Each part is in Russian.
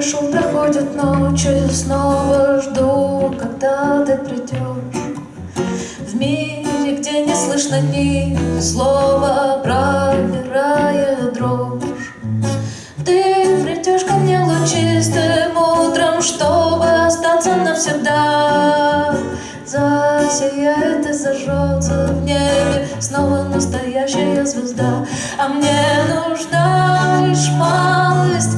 хорошо проходит ночь, я снова жду, когда ты придешь. В мире, где не слышно ни слова, проиграя дрожь. Ты придешь ко мне лучистым утром, чтобы остаться навсегда. Засияет и зажжется в небе снова настоящая звезда, а мне нужна лишь малость.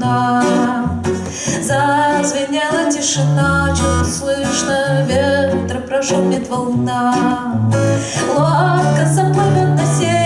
Темна Зазвенела тишина, чуть слышно ветра прошумит волна. Лодка заплывет на середину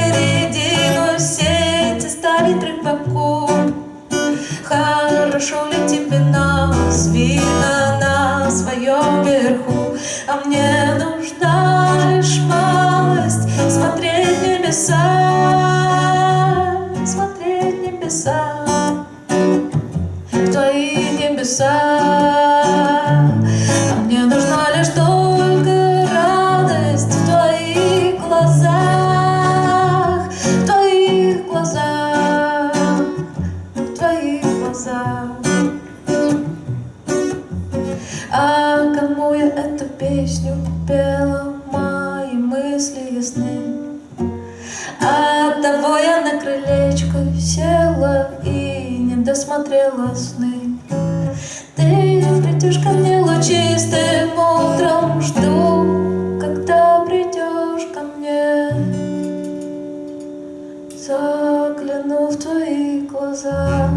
Ты придешь ко мне лучистым утром, жду, когда придешь ко мне. Загляну в твои глаза,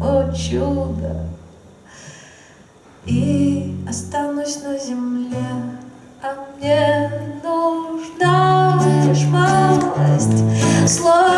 о чудо, и останусь на земле, а мне нужна лишь малость, слово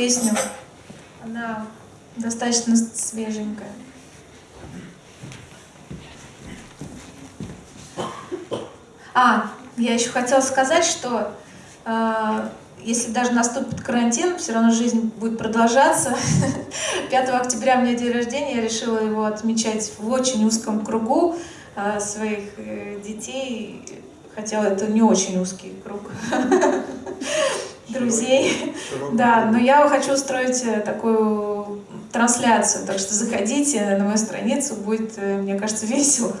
песню. Она достаточно свеженькая. А, я еще хотела сказать, что э, если даже наступит карантин, все равно жизнь будет продолжаться. 5 октября у меня день рождения, я решила его отмечать в очень узком кругу э, своих э, детей, хотя это не очень узкий круг друзей. Широкий Да, но я хочу устроить э, такую трансляцию, так что заходите на мою страницу, будет, э, мне кажется, весело.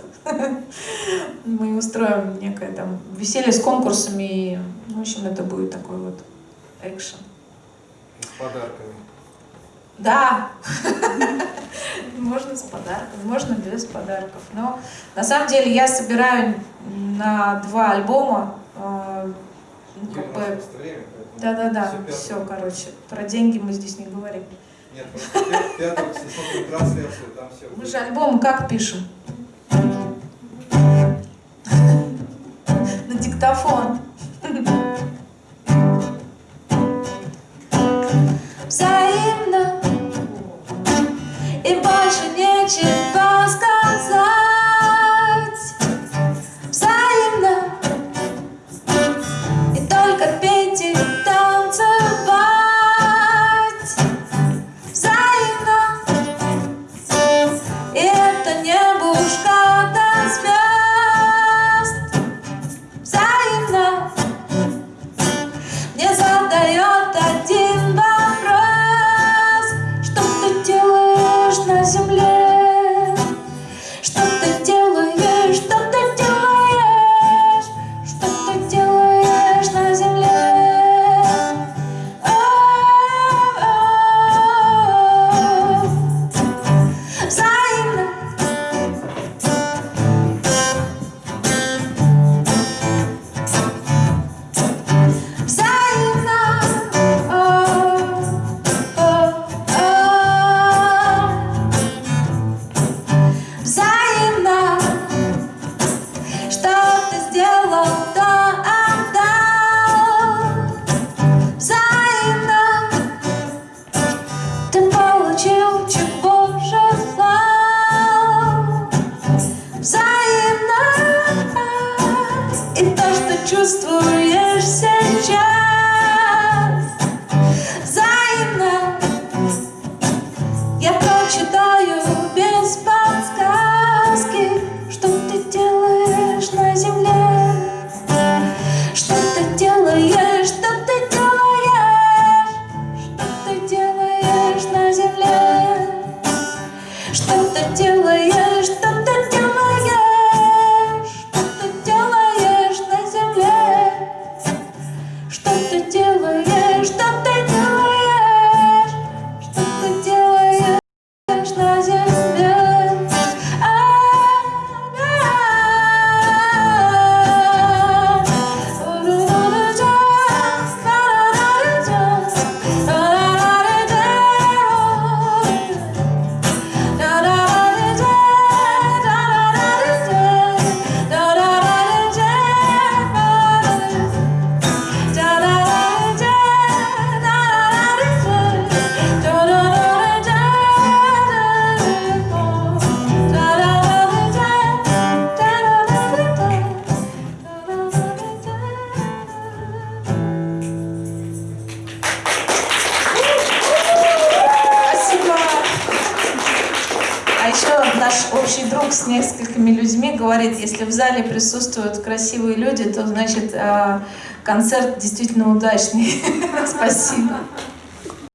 Мы устроим некое там веселье с конкурсами, и, ну, в общем, это будет такой вот экшен. С подарками. Да, можно с подарком, можно без подарков. Но на самом деле я собираю на два альбома. э, ну, как бы, время, да-да-да, все, короче, про деньги мы здесь не говорим. Нет, просто пя- пятого, если смотрим трансляцию, там все. Мы же альбом как пишем? На диктофон. Взаимно и больше нечего говорит, если в зале присутствуют красивые люди, то значит э, концерт действительно удачный. Спасибо.